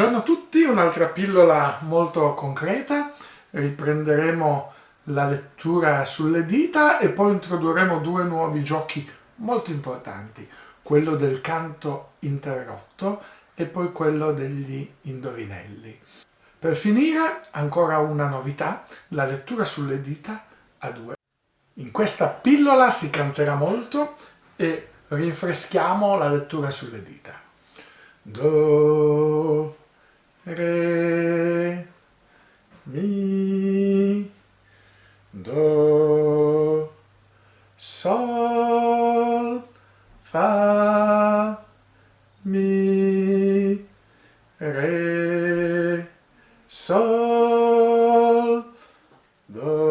Buongiorno a tutti, un'altra pillola molto concreta, riprenderemo la lettura sulle dita e poi introdurremo due nuovi giochi molto importanti, quello del canto interrotto e poi quello degli indovinelli. Per finire, ancora una novità, la lettura sulle dita a due. In questa pillola si canterà molto e rinfreschiamo la lettura sulle dita. Do, Re, Mi, Do, Sol, Fa, Mi, Re, Sol, Do.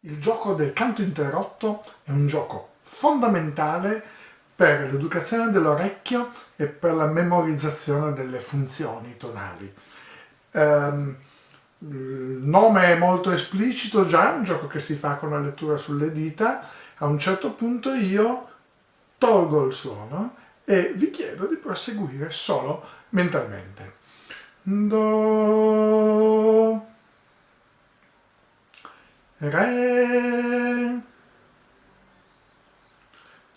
Il gioco del canto interrotto è un gioco fondamentale per l'educazione dell'orecchio e per la memorizzazione delle funzioni tonali. Um, il nome è molto esplicito già, un gioco che si fa con la lettura sulle dita, a un certo punto io tolgo il suono e vi chiedo di proseguire solo mentalmente. Do, Re,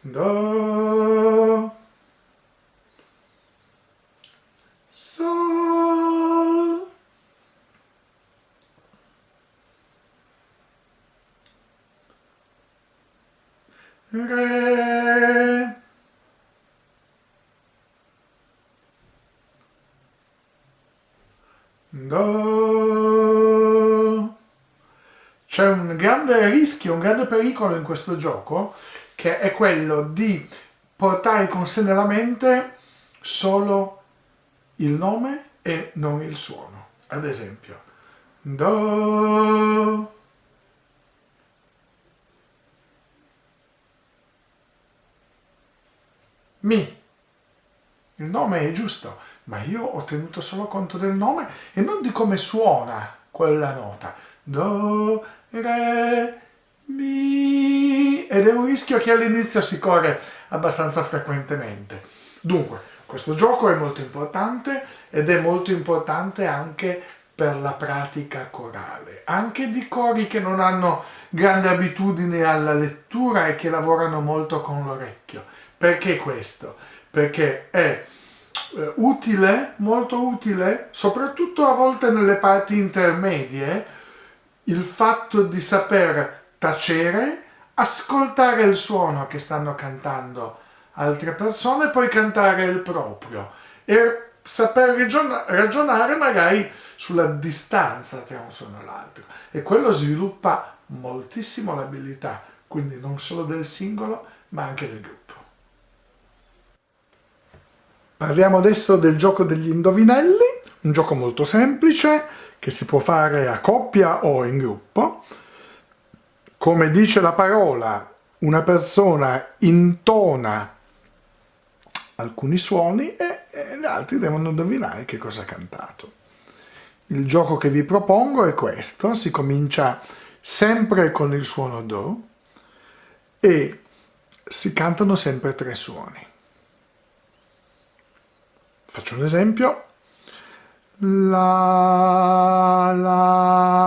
Do, Sol, Re, Do. C'è un grande rischio, un grande pericolo in questo gioco che è quello di portare con sé nella mente solo il nome e non il suono. Ad esempio, Do, Mi. Il nome è giusto, ma io ho tenuto solo conto del nome e non di come suona quella nota. Do, Re, Mi. Ed è un rischio che all'inizio si corre abbastanza frequentemente. Dunque, questo gioco è molto importante ed è molto importante anche per la pratica corale, anche di cori che non hanno grande abitudine alla lettura e che lavorano molto con l'orecchio. Perché questo? Perché è eh, utile, molto utile, soprattutto a volte nelle parti intermedie, il fatto di saper tacere, ascoltare il suono che stanno cantando altre persone, poi cantare il proprio e saper ragionare magari sulla distanza tra un suono e l'altro e quello sviluppa moltissimo l'abilità, quindi non solo del singolo ma anche del gruppo. Parliamo adesso del gioco degli indovinelli, un gioco molto semplice che si può fare a coppia o in gruppo. Come dice la parola, una persona intona alcuni suoni e, e gli altri devono indovinare che cosa ha cantato. Il gioco che vi propongo è questo, si comincia sempre con il suono Do e si cantano sempre tre suoni. Faccio un esempio. La, la,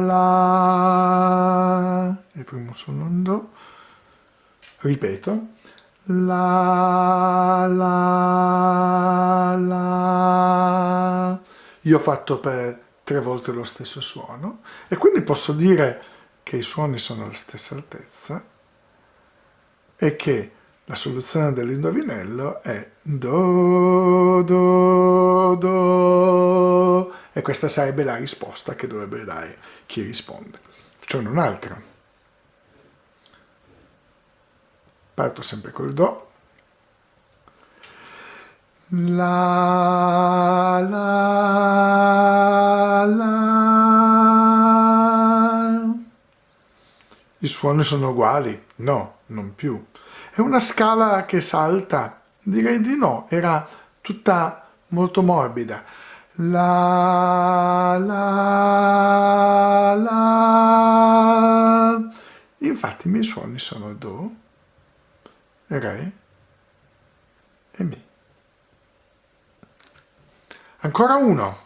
la. Primo suono un Do. Ripeto. La, la, la. Io ho fatto per tre volte lo stesso suono e quindi posso dire che i suoni sono alla stessa altezza e che la soluzione dell'indovinello è Do, Do, Do e questa sarebbe la risposta che dovrebbe dare chi risponde. Facciamo un'altra. Parto sempre col Do. La, la, la. I suoni sono uguali? No, non più. È una scala che salta? Direi di no, era tutta molto morbida. La, la, la. Infatti i miei suoni sono Do, Re e Mi. Ancora uno.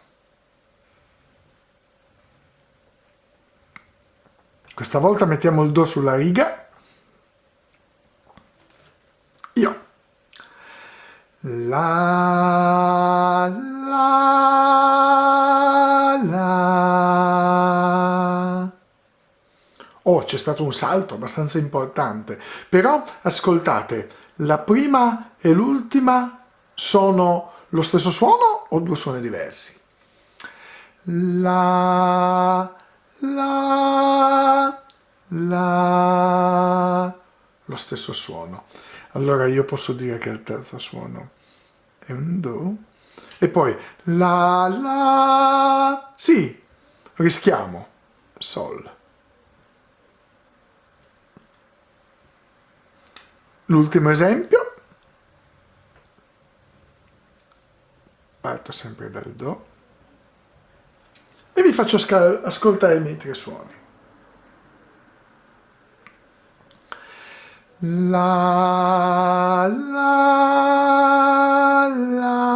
Questa volta mettiamo il Do sulla riga. Io. La, Oh, c'è stato un salto abbastanza importante. Però, ascoltate, la prima e l'ultima sono lo stesso suono o due suoni diversi? La, la, la, lo stesso suono. Allora io posso dire che il terzo suono è un Do. E poi la, la, sì, rischiamo, Sol. L'ultimo esempio, parto sempre dal Do e vi faccio ascoltare i miei tre suoni. La, la, la.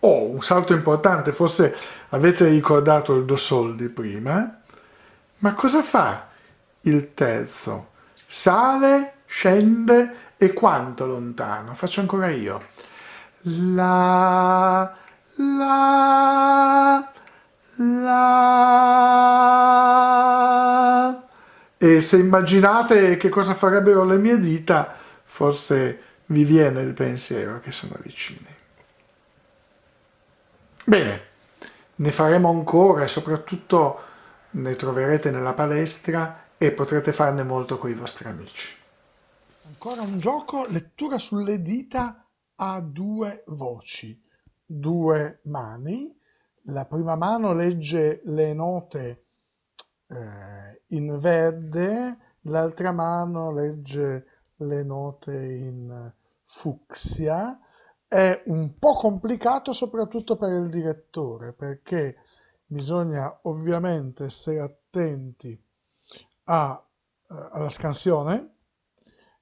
Oh, un salto importante, forse avete ricordato il Do Sol di prima, eh? ma cosa fa il terzo? Sale, scende e quanto lontano? Faccio ancora io. La, la, la. E se immaginate che cosa farebbero le mie dita, forse vi viene il pensiero che sono vicini. Bene, ne faremo ancora e soprattutto ne troverete nella palestra e potrete farne molto con i vostri amici. Ancora un gioco, lettura sulle dita a due voci, due mani. La prima mano legge le note eh, in verde, l'altra mano legge le note in fucsia. È un po' complicato soprattutto per il direttore perché bisogna ovviamente essere attenti a, eh, alla scansione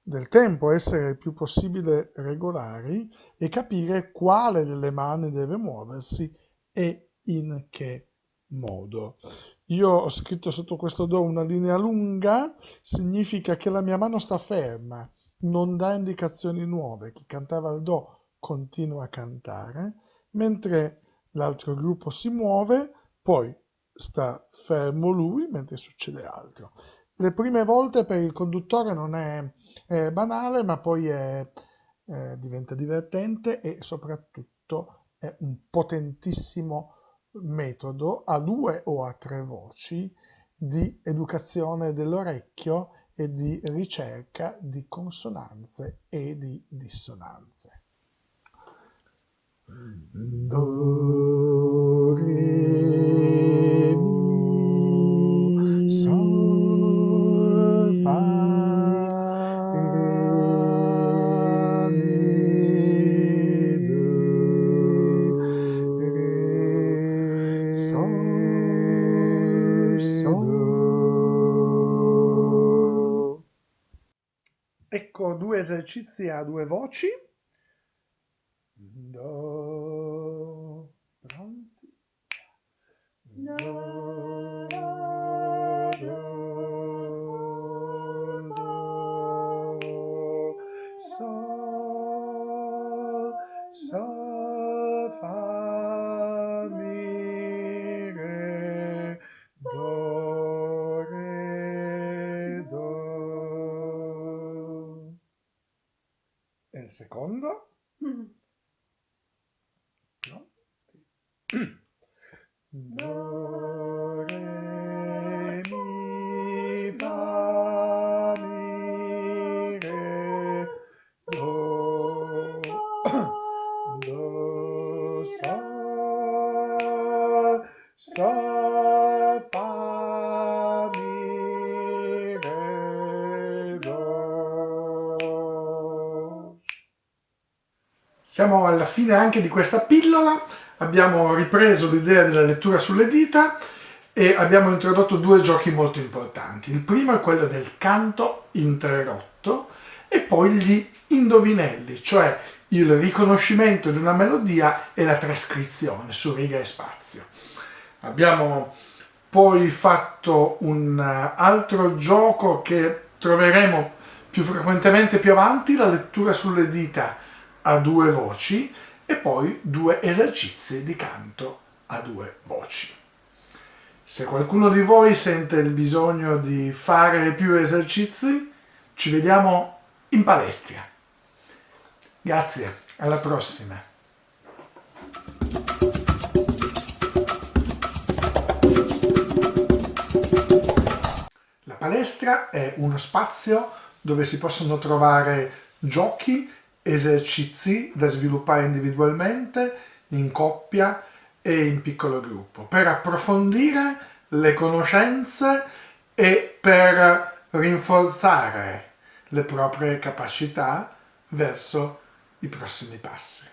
del tempo, essere il più possibile regolari e capire quale delle mani deve muoversi e in che modo. Io ho scritto sotto questo Do una linea lunga, significa che la mia mano sta ferma, non dà indicazioni nuove. Chi cantava il Do continua a cantare, mentre l'altro gruppo si muove, poi sta fermo lui mentre succede altro. Le prime volte per il conduttore non è, è banale, ma poi è, eh, diventa divertente e soprattutto è un potentissimo metodo a due o a tre voci di educazione dell'orecchio e di ricerca di consonanze e di dissonanze. Do, esercizi a due voci. Secondo? Siamo alla fine anche di questa pillola abbiamo ripreso l'idea della lettura sulle dita e abbiamo introdotto due giochi molto importanti. Il primo è quello del canto interrotto e poi gli indovinelli, cioè il riconoscimento di una melodia e la trascrizione su riga e spazio. Abbiamo poi fatto un altro gioco che troveremo più frequentemente più avanti, la lettura sulle dita a due voci e poi due esercizi di canto a due voci. Se qualcuno di voi sente il bisogno di fare più esercizi, ci vediamo in palestra. Grazie, alla prossima! La palestra è uno spazio dove si possono trovare giochi, esercizi da sviluppare individualmente, in coppia e in piccolo gruppo, per approfondire le conoscenze e per rinforzare le proprie capacità verso i prossimi passi.